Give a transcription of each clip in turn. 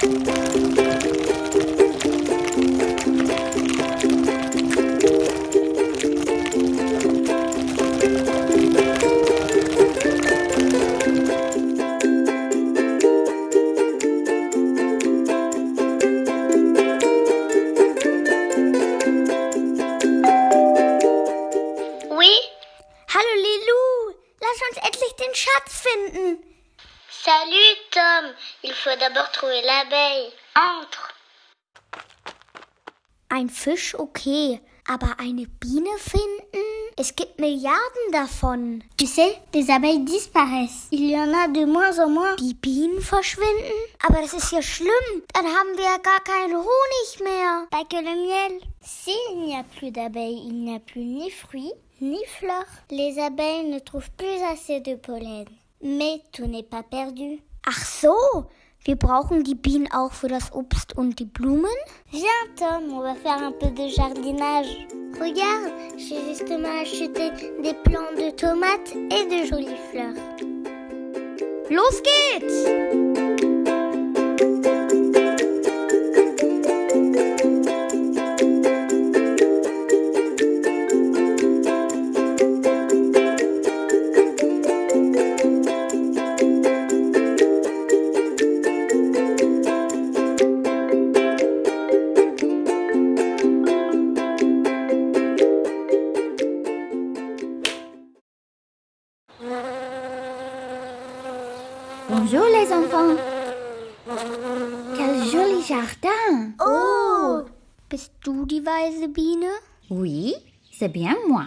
Hallo Lilou, lass uns endlich den Schatz finden. Salut Tom. Il faut d'abord trouver l'abeille. Entre. Ein Fisch okay, aber eine Biene finden? Es gibt Milliarden davon. Tu sais, les abeilles disparaissent. Il y en a de moins en moins. Die Bienen verschwinden? Aber das ist ja schlimm. Dann haben wir ja gar keinen Honig mehr. Pas que le miel. S'il n'y a plus d'abeilles, il n'y a plus ni fruits, ni fleurs. Les abeilles ne trouvent plus assez de pollen. Mais tout n'est pas perdu. Ach so, wir brauchen die Bienen auch für das Obst und die Blumen? Viens Tom, on va faire un peu de jardinage. Regarde, j'ai justement acheté des plants de tomates et de jolies fleurs. Los geht's! Bonjour les enfants. Quel joli jardin. Oh, bist du die weise Biene? Oui, c'est bien moi.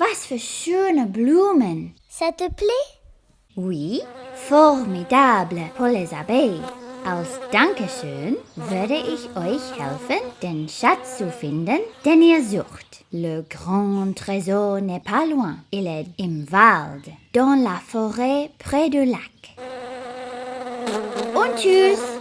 Was für schöne Blumen. Ça te plaît? Oui, formidable pour les abeilles. Als Dankeschön würde ich euch helfen, den Schatz zu finden, den ihr sucht. Le grand trésor n'est pas loin. Il est im Wald, dans la forêt près du lac. Und tschüss.